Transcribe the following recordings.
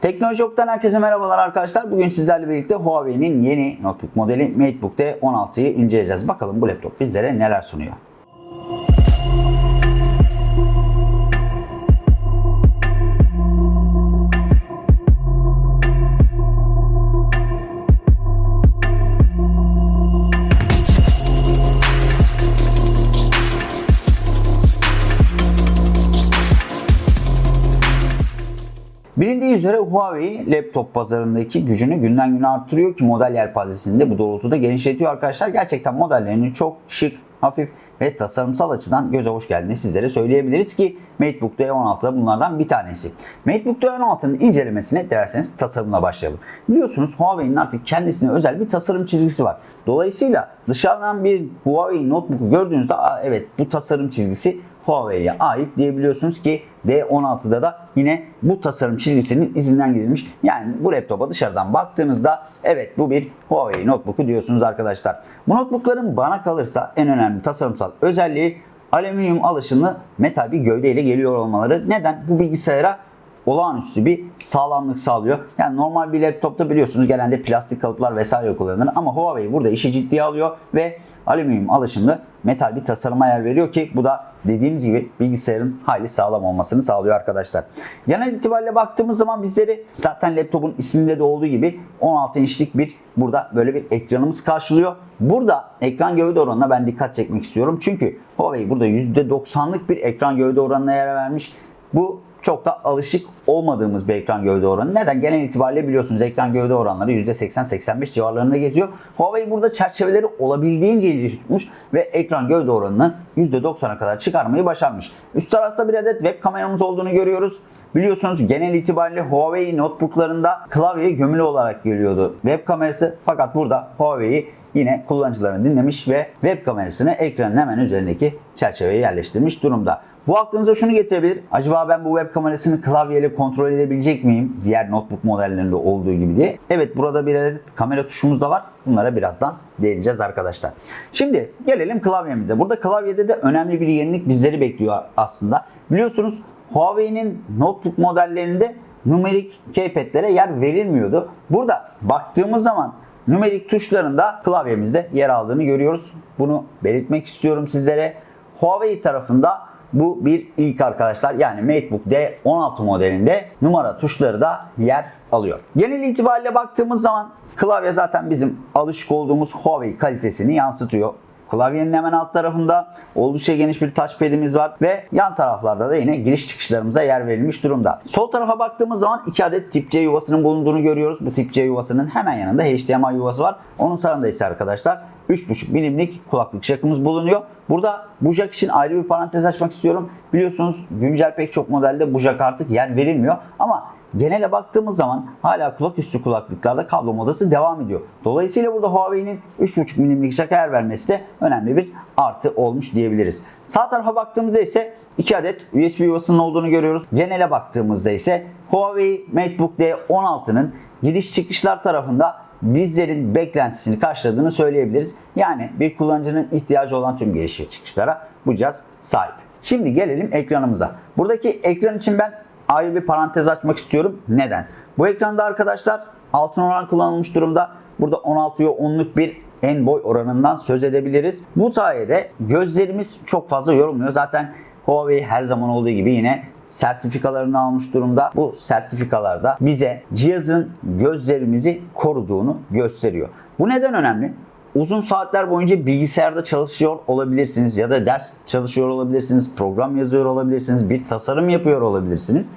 Teknoloji Ok'tan herkese merhabalar arkadaşlar. Bugün sizlerle birlikte Huawei'nin yeni notebook modeli MateBook D16'yı inceleyeceğiz. Bakalım bu laptop bizlere neler sunuyor. Bilindiği üzere Huawei laptop pazarındaki gücünü günden güne arttırıyor ki model yelpazesini de bu doğrultuda genişletiyor arkadaşlar. Gerçekten modellerinin çok şık, hafif ve tasarımsal açıdan göze hoş geldiğini sizlere söyleyebiliriz ki MateBook D16 da bunlardan bir tanesi. MateBook D16'nın incelemesine dilerseniz tasarımla başlayalım. Biliyorsunuz Huawei'nin artık kendisine özel bir tasarım çizgisi var. Dolayısıyla dışarıdan bir Huawei notebook'u gördüğünüzde evet bu tasarım çizgisi Huawei'ye ait diyebiliyorsunuz ki D16'da da yine bu tasarım çizgisinin izinden gidilmiş. Yani bu laptopa dışarıdan baktığınızda evet bu bir Huawei notebook'u diyorsunuz arkadaşlar. Bu notebookların bana kalırsa en önemli tasarımsal özelliği alüminyum alışımlı metal bir gövdeyle geliyor olmaları. Neden? Bu bilgisayara olağanüstü bir sağlamlık sağlıyor. Yani normal bir laptopta biliyorsunuz genelde plastik kalıplar vesaire kullanılır ama Huawei burada işi ciddiye alıyor ve alüminyum alışımlı metal bir tasarıma yer veriyor ki bu da dediğimiz gibi bilgisayarın hayli sağlam olmasını sağlıyor arkadaşlar. Genel itibariyle baktığımız zaman bizleri zaten laptopun isminde de olduğu gibi 16 inçlik bir burada böyle bir ekranımız karşılıyor. Burada ekran gövde oranına ben dikkat çekmek istiyorum. Çünkü Huawei burada %90'lık bir ekran gövde oranına yer vermiş. Bu çok da alışık olmadığımız bir ekran gövde oranı. Neden? Genel itibariyle biliyorsunuz ekran gövde oranları %80-85 civarlarında geziyor. Huawei burada çerçeveleri olabildiğince ince tutmuş ve ekran gövde oranını %90'a kadar çıkarmayı başarmış. Üst tarafta bir adet web kameramız olduğunu görüyoruz. Biliyorsunuz genel itibariyle Huawei notebooklarında klavye gömülü olarak geliyordu web kamerası. Fakat burada Huawei yine kullanıcılarını dinlemiş ve web kamerasını ekranın hemen üzerindeki çerçeveye yerleştirmiş durumda. Bu aklınıza şunu getirebilir. Acaba ben bu web kamerasını klavyeyle kontrol edebilecek miyim? Diğer notebook modellerinde olduğu gibi diye. Evet burada bir adet kamera tuşumuz da var. Bunlara birazdan değineceğiz arkadaşlar. Şimdi gelelim klavyemize. Burada klavyede de önemli bir yenilik bizleri bekliyor aslında. Biliyorsunuz Huawei'nin notebook modellerinde numerik keypad'lere yer verilmiyordu. Burada baktığımız zaman numerik tuşlarında klavyemizde yer aldığını görüyoruz. Bunu belirtmek istiyorum sizlere. Huawei tarafında bu bir ilk arkadaşlar. Yani MateBook D16 modelinde numara tuşları da yer alıyor. Genel itibariyle baktığımız zaman klavye zaten bizim alışık olduğumuz Huawei kalitesini yansıtıyor. Klavyenin hemen alt tarafında oldukça geniş bir touchpad'imiz var ve yan taraflarda da yine giriş çıkışlarımıza yer verilmiş durumda. Sol tarafa baktığımız zaman iki adet tip C yuvasının bulunduğunu görüyoruz. Bu tip C yuvasının hemen yanında HDMI yuvası var. Onun sağında ise arkadaşlar 3.5 milimlik kulaklık jackımız bulunuyor. Burada bu jack için ayrı bir parantez açmak istiyorum. Biliyorsunuz güncel pek çok modelde bu jack artık yer verilmiyor ama genele baktığımız zaman hala kulak üstü kulaklıklarda kablo modası devam ediyor. Dolayısıyla burada Huawei'nin 3.5 milimlik jack'a yer vermesi de önemli bir artı olmuş diyebiliriz. Sağ tarafa baktığımızda ise 2 adet USB yuvasının olduğunu görüyoruz. Genele baktığımızda ise Huawei MateBook D16'nın giriş çıkışlar tarafında bizlerin beklentisini karşıladığını söyleyebiliriz. Yani bir kullanıcının ihtiyacı olan tüm giriş ve çıkışlara bu cihaz sahip. Şimdi gelelim ekranımıza. Buradaki ekran için ben ayrı bir parantez açmak istiyorum. Neden? Bu ekranda arkadaşlar altın oran kullanılmış durumda. Burada 16'ya 10'luk bir en boy oranından söz edebiliriz. Bu sayede gözlerimiz çok fazla yorulmuyor. Zaten Huawei her zaman olduğu gibi yine sertifikalarını almış durumda. Bu sertifikalarda bize cihazın gözlerimizi koruduğunu gösteriyor. Bu neden önemli? Uzun saatler boyunca bilgisayarda çalışıyor olabilirsiniz ya da ders çalışıyor olabilirsiniz, program yazıyor olabilirsiniz, bir tasarım yapıyor olabilirsiniz.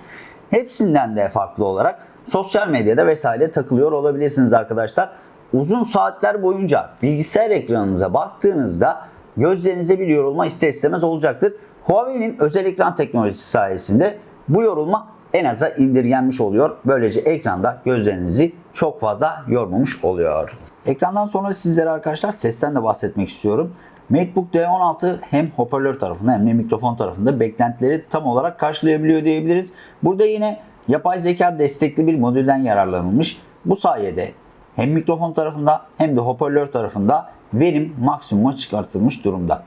Hepsinden de farklı olarak sosyal medyada vesaire takılıyor olabilirsiniz arkadaşlar. Uzun saatler boyunca bilgisayar ekranınıza baktığınızda gözlerinize bir yorulma ister istemez olacaktır. Huawei'nin özel ekran teknolojisi sayesinde bu yorulma en aza indirgenmiş oluyor. Böylece ekranda gözlerinizi çok fazla yormamış oluyor. Ekrandan sonra sizlere arkadaşlar sesten de bahsetmek istiyorum. MacBook D16 hem hoparlör tarafında hem de mikrofon tarafında beklentileri tam olarak karşılayabiliyor diyebiliriz. Burada yine yapay zeka destekli bir modülden yararlanılmış. Bu sayede hem mikrofon tarafında hem de hoparlör tarafında verim maksimuma çıkartılmış durumda.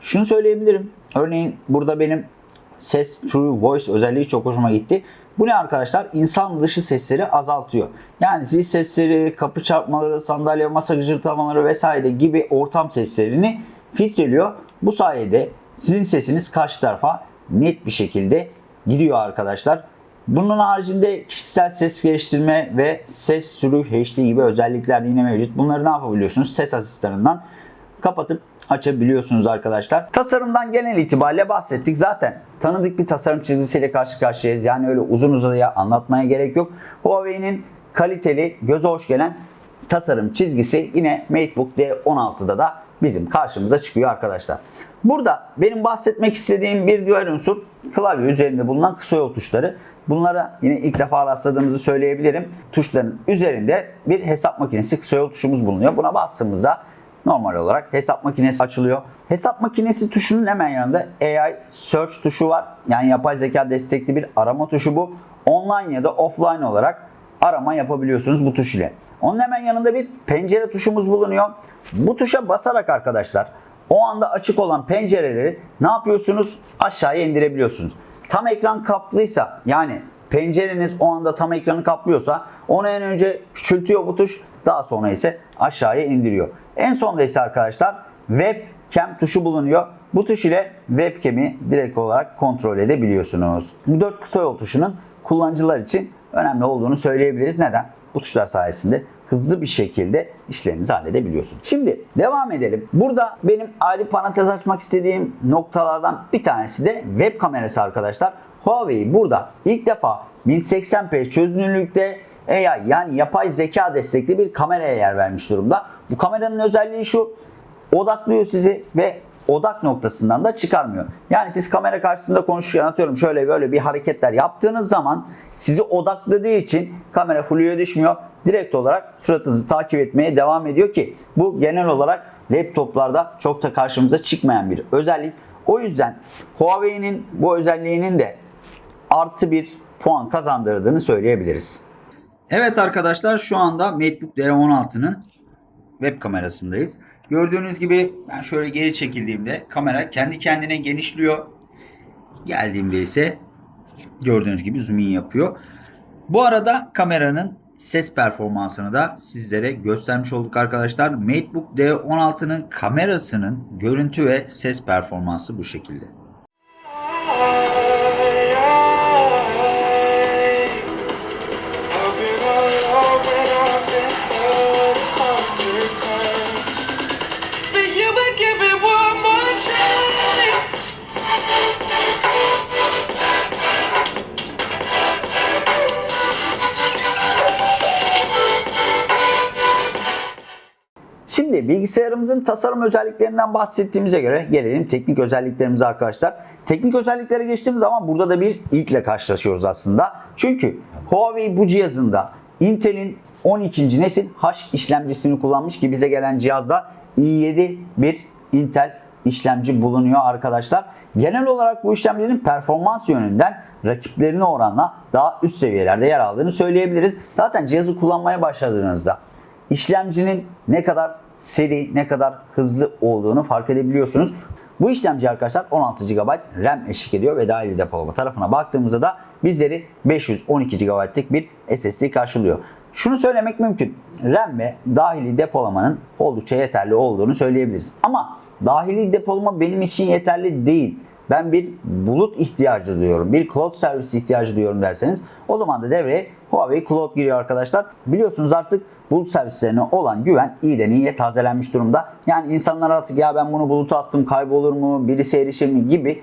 Şunu söyleyebilirim. Örneğin burada benim ses True Voice özelliği çok hoşuma gitti. Bu ne arkadaşlar? İnsan dışı sesleri azaltıyor. Yani zil sesleri, kapı çarpmaları, sandalye, masa gıcırtamaları vesaire gibi ortam seslerini filtreliyor. Bu sayede sizin sesiniz karşı tarafa net bir şekilde gidiyor arkadaşlar. Bunun haricinde kişisel ses geliştirme ve ses sürü HD gibi özellikler yine mevcut. Bunları ne yapabiliyorsunuz? Ses asistanından kapatıp açabiliyorsunuz arkadaşlar. Tasarımdan genel itibariyle bahsettik. Zaten tanıdık bir tasarım çizgisiyle karşı karşıyayız. Yani öyle uzun uzadıya anlatmaya gerek yok. Huawei'nin kaliteli, göze hoş gelen tasarım çizgisi yine MateBook D16'da da bizim karşımıza çıkıyor arkadaşlar. Burada benim bahsetmek istediğim bir diğer unsur klavye üzerinde bulunan kısa yol tuşları. Bunlara yine ilk defa rastladığımızı söyleyebilirim. Tuşların üzerinde bir hesap makinesi kısa yol tuşumuz bulunuyor. Buna bastığımızda normal olarak hesap makinesi açılıyor. Hesap makinesi tuşunun hemen yanında AI Search tuşu var. Yani yapay zeka destekli bir arama tuşu bu. Online ya da offline olarak arama yapabiliyorsunuz bu tuş ile. Onun hemen yanında bir pencere tuşumuz bulunuyor. Bu tuşa basarak arkadaşlar o anda açık olan pencereleri ne yapıyorsunuz? Aşağıya indirebiliyorsunuz. Tam ekran kaplıysa yani pencereniz o anda tam ekranı kaplıyorsa onu en önce küçültüyor bu tuş. Daha sonra ise aşağıya indiriyor. En sonda ise arkadaşlar webcam tuşu bulunuyor. Bu tuş ile webcam'i direkt olarak kontrol edebiliyorsunuz. Bu dört kısa yol tuşunun kullanıcılar için önemli olduğunu söyleyebiliriz. Neden? Bu tuşlar sayesinde hızlı bir şekilde işlerinizi halledebiliyorsunuz. Şimdi devam edelim. Burada benim ayrı parantez açmak istediğim noktalardan bir tanesi de web kamerası arkadaşlar. Huawei burada ilk defa 1080p çözünürlükte AI yani yapay zeka destekli bir kameraya yer vermiş durumda. Bu kameranın özelliği şu. Odaklıyor sizi ve odak noktasından da çıkarmıyor. Yani siz kamera karşısında konuşurken atıyorum şöyle böyle bir hareketler yaptığınız zaman sizi odakladığı için kamera fluya düşmüyor. Direkt olarak suratınızı takip etmeye devam ediyor ki bu genel olarak laptoplarda çok da karşımıza çıkmayan bir özellik. O yüzden Huawei'nin bu özelliğinin de artı bir puan kazandırdığını söyleyebiliriz. Evet arkadaşlar şu anda MacBook D16'nın web kamerasındayız. Gördüğünüz gibi ben şöyle geri çekildiğimde kamera kendi kendine genişliyor. Geldiğimde ise gördüğünüz gibi zoom in yapıyor. Bu arada kameranın ses performansını da sizlere göstermiş olduk arkadaşlar. MacBook D16'nın kamerasının görüntü ve ses performansı bu şekilde. Şimdi bilgisayarımızın tasarım özelliklerinden bahsettiğimize göre gelelim teknik özelliklerimize arkadaşlar. Teknik özelliklere geçtiğimiz zaman burada da bir ilkle karşılaşıyoruz aslında. Çünkü Huawei bu cihazında Intel'in 12. nesil H işlemcisini kullanmış ki bize gelen cihazda i7 bir Intel işlemci bulunuyor arkadaşlar. Genel olarak bu işlemcinin performans yönünden rakiplerine oranla daha üst seviyelerde yer aldığını söyleyebiliriz. Zaten cihazı kullanmaya başladığınızda işlemcinin ne kadar seri, ne kadar hızlı olduğunu fark edebiliyorsunuz. Bu işlemci arkadaşlar 16 GB RAM eşlik ediyor ve dahili depolama tarafına baktığımızda da bizleri 512 GB'lık bir SSD karşılıyor. Şunu söylemek mümkün. RAM ve dahili depolamanın oldukça yeterli olduğunu söyleyebiliriz. Ama dahili depolama benim için yeterli değil. Ben bir bulut ihtiyacı duyuyorum. Bir cloud servisi ihtiyacı duyuyorum derseniz o zaman da devreye Huawei Cloud giriyor arkadaşlar. Biliyorsunuz artık bulut servislerine olan güven iyiden iyiye tazelenmiş durumda. Yani insanlar artık ya ben bunu buluta attım kaybolur mu, birisi erişir mi gibi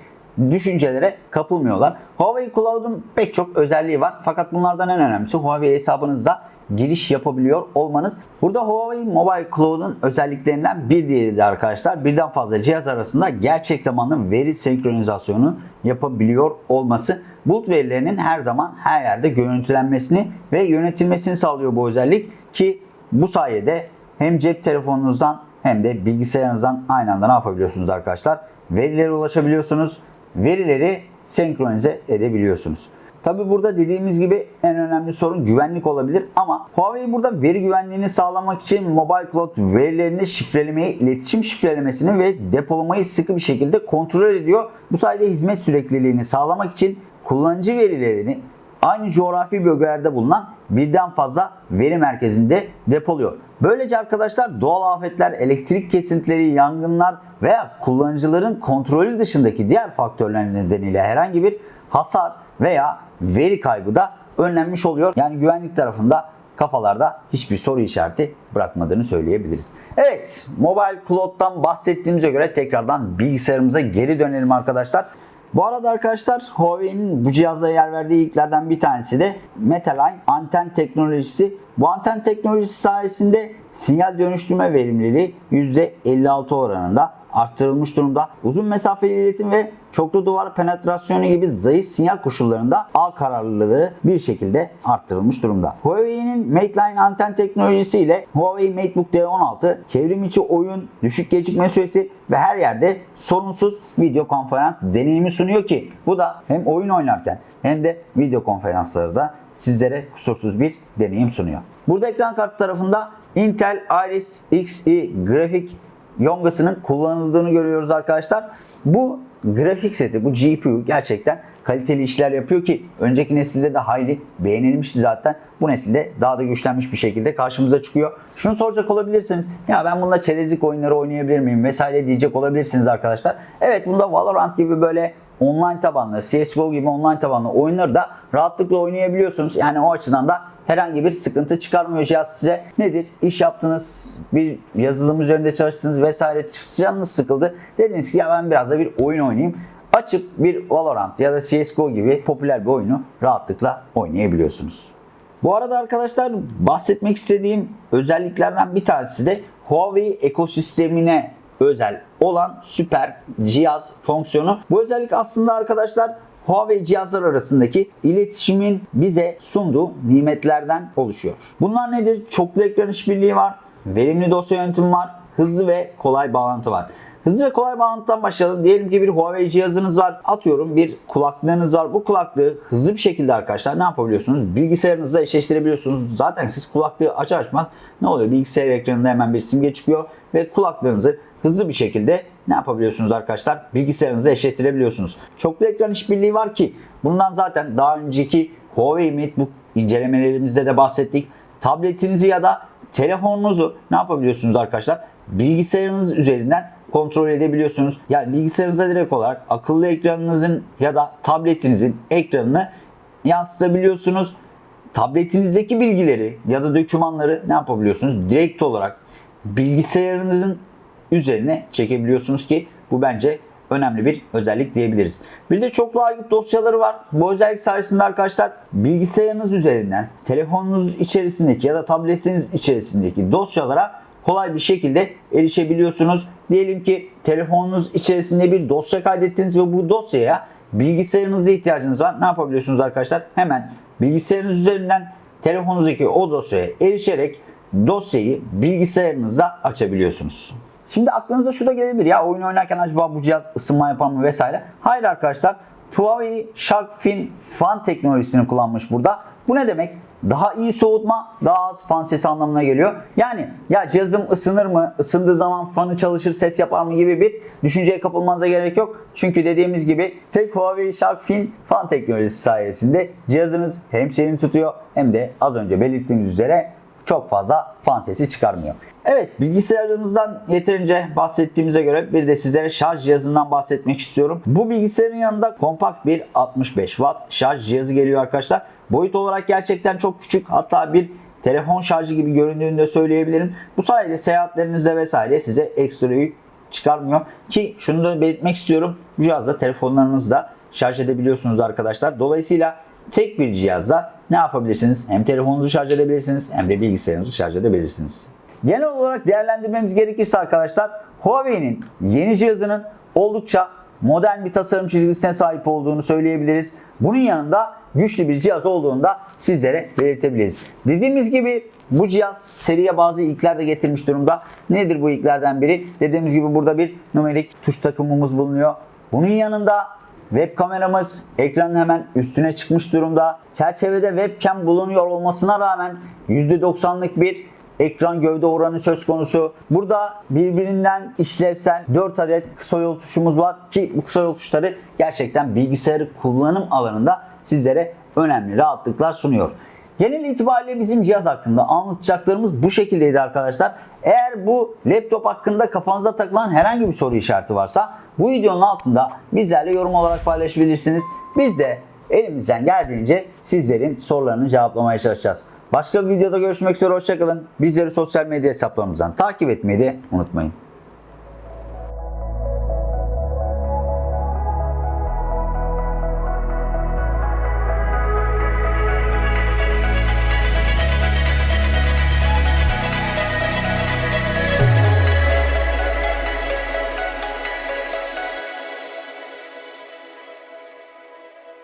düşüncelere kapılmıyorlar. Huawei Cloud'un pek çok özelliği var. Fakat bunlardan en önemlisi Huawei hesabınızda giriş yapabiliyor olmanız. Burada Huawei Mobile Cloud'un özelliklerinden bir diğeri de arkadaşlar birden fazla cihaz arasında gerçek zamanlı veri senkronizasyonu yapabiliyor olması. Bulut verilerinin her zaman her yerde görüntülenmesini ve yönetilmesini sağlıyor bu özellik ki bu sayede hem cep telefonunuzdan hem de bilgisayarınızdan aynı anda ne yapabiliyorsunuz arkadaşlar? Verilere ulaşabiliyorsunuz. Verileri senkronize edebiliyorsunuz. Tabi burada dediğimiz gibi en önemli sorun güvenlik olabilir ama Huawei burada veri güvenliğini sağlamak için Mobile Cloud verilerini şifrelemeyi, iletişim şifrelemesini ve depolamayı sıkı bir şekilde kontrol ediyor. Bu sayede hizmet sürekliliğini sağlamak için kullanıcı verilerini aynı coğrafi bölgelerde bulunan birden fazla veri merkezinde depoluyor. Böylece arkadaşlar doğal afetler, elektrik kesintileri, yangınlar veya kullanıcıların kontrolü dışındaki diğer faktörler nedeniyle herhangi bir hasar veya veri kaybı da önlenmiş oluyor. Yani güvenlik tarafında kafalarda hiçbir soru işareti bırakmadığını söyleyebiliriz. Evet, Mobile Cloud'dan bahsettiğimize göre tekrardan bilgisayarımıza geri dönelim arkadaşlar. Bu arada arkadaşlar Huawei'nin bu cihazda yer verdiği ilklerden bir tanesi de Metaline anten teknolojisi. Bu anten teknolojisi sayesinde sinyal dönüştürme verimliliği %56 oranında arttırılmış durumda. Uzun mesafeli iletim ve çoklu duvar penetrasyonu gibi zayıf sinyal koşullarında ağ kararlılığı bir şekilde arttırılmış durumda. Huawei'nin Mateline anten teknolojisi ile Huawei MateBook D16 çevrim içi oyun, düşük gecikme süresi ve her yerde sorunsuz video konferans deneyimi sunuyor ki bu da hem oyun oynarken hem de video konferansları da sizlere kusursuz bir deneyim sunuyor. Burada ekran kartı tarafında Intel Iris Xe grafik yongasının kullanıldığını görüyoruz arkadaşlar. Bu grafik seti, bu GPU gerçekten kaliteli işler yapıyor ki önceki nesilde de hayli beğenilmişti zaten. Bu nesilde daha da güçlenmiş bir şekilde karşımıza çıkıyor. Şunu soracak olabilirsiniz. Ya ben bununla çerezlik oyunları oynayabilir miyim vesaire diyecek olabilirsiniz arkadaşlar. Evet bunda Valorant gibi böyle online tabanlı, CSGO gibi online tabanlı oyunları da rahatlıkla oynayabiliyorsunuz. Yani o açıdan da herhangi bir sıkıntı çıkarmıyor cihaz size. Nedir? İş yaptınız, bir yazılım üzerinde çalıştınız vesaire canınız sıkıldı. Dediniz ki ya ben biraz da bir oyun oynayayım. Açıp bir Valorant ya da CSGO gibi popüler bir oyunu rahatlıkla oynayabiliyorsunuz. Bu arada arkadaşlar bahsetmek istediğim özelliklerden bir tanesi de Huawei ekosistemine özel olan süper cihaz fonksiyonu. Bu özellik aslında arkadaşlar Huawei cihazlar arasındaki iletişimin bize sunduğu nimetlerden oluşuyor. Bunlar nedir? Çoklu ekran işbirliği var, verimli dosya yönetimi var, hızlı ve kolay bağlantı var. Hızlı ve kolay bağlantıdan başlayalım. Diyelim ki bir Huawei cihazınız var. Atıyorum bir kulaklığınız var. Bu kulaklığı hızlı bir şekilde arkadaşlar ne yapabiliyorsunuz? Bilgisayarınızla eşleştirebiliyorsunuz. Zaten siz kulaklığı açar açmaz ne oluyor? Bilgisayar ekranında hemen bir simge çıkıyor ve kulaklığınızı hızlı bir şekilde ne yapabiliyorsunuz arkadaşlar? Bilgisayarınızı eşleştirebiliyorsunuz. Çoklu ekran işbirliği var ki bundan zaten daha önceki Huawei MateBook incelemelerimizde de bahsettik. Tabletinizi ya da telefonunuzu ne yapabiliyorsunuz arkadaşlar? Bilgisayarınız üzerinden kontrol edebiliyorsunuz. Yani bilgisayarınıza direkt olarak akıllı ekranınızın ya da tabletinizin ekranını yansıtabiliyorsunuz. Tabletinizdeki bilgileri ya da dokümanları ne yapabiliyorsunuz? Direkt olarak bilgisayarınızın üzerine çekebiliyorsunuz ki bu bence önemli bir özellik diyebiliriz. Bir de çoklu aygıt dosyaları var. Bu özellik sayesinde arkadaşlar bilgisayarınız üzerinden telefonunuz içerisindeki ya da tabletiniz içerisindeki dosyalara kolay bir şekilde erişebiliyorsunuz. Diyelim ki telefonunuz içerisinde bir dosya kaydettiniz ve bu dosyaya bilgisayarınıza ihtiyacınız var. Ne yapabiliyorsunuz arkadaşlar? Hemen bilgisayarınız üzerinden telefonunuzdaki o dosyaya erişerek dosyayı bilgisayarınızda açabiliyorsunuz. Şimdi aklınıza şu da gelebilir ya oyun oynarken acaba bu cihaz ısınma yapar mı vesaire. Hayır arkadaşlar Huawei Shark Fin fan teknolojisini kullanmış burada. Bu ne demek? Daha iyi soğutma, daha az fan sesi anlamına geliyor. Yani ya cihazım ısınır mı, ısındığı zaman fanı çalışır, ses yapar mı gibi bir düşünceye kapılmanıza gerek yok. Çünkü dediğimiz gibi tek Huawei Shark Fin fan teknolojisi sayesinde cihazınız hem serin tutuyor hem de az önce belirttiğimiz üzere çok fazla fan sesi çıkarmıyor. Evet bilgisayarımızdan yeterince bahsettiğimize göre bir de sizlere şarj cihazından bahsetmek istiyorum. Bu bilgisayarın yanında kompakt bir 65 watt şarj cihazı geliyor arkadaşlar. Boyut olarak gerçekten çok küçük hatta bir telefon şarjı gibi göründüğünü de söyleyebilirim. Bu sayede seyahatlerinizde vesaire size ekstra yük çıkarmıyor. Ki şunu da belirtmek istiyorum. Bu cihazda telefonlarınızda şarj edebiliyorsunuz arkadaşlar. Dolayısıyla tek bir cihazda ne yapabilirsiniz? Hem telefonunuzu şarj edebilirsiniz hem de bilgisayarınızı şarj edebilirsiniz. Genel olarak değerlendirmemiz gerekirse arkadaşlar Huawei'nin yeni cihazının oldukça modern bir tasarım çizgisine sahip olduğunu söyleyebiliriz. Bunun yanında güçlü bir cihaz olduğunu da sizlere belirtebiliriz. Dediğimiz gibi bu cihaz seriye bazı ilkler de getirmiş durumda. Nedir bu ilklerden biri? Dediğimiz gibi burada bir numerik tuş takımımız bulunuyor. Bunun yanında Web kameramız ekranın hemen üstüne çıkmış durumda. Çerçevede webcam bulunuyor olmasına rağmen %90'lık bir ekran gövde oranı söz konusu. Burada birbirinden işlevsel 4 adet kısa yol tuşumuz var ki bu kısa yol tuşları gerçekten bilgisayarı kullanım alanında sizlere önemli rahatlıklar sunuyor. Genel itibariyle bizim cihaz hakkında anlatacaklarımız bu şekildeydi arkadaşlar. Eğer bu laptop hakkında kafanıza takılan herhangi bir soru işareti varsa bu videonun altında bizlerle yorum olarak paylaşabilirsiniz. Biz de elimizden geldiğince sizlerin sorularını cevaplamaya çalışacağız. Başka bir videoda görüşmek üzere hoşçakalın. Bizleri sosyal medya hesaplarımızdan takip etmeyi de unutmayın.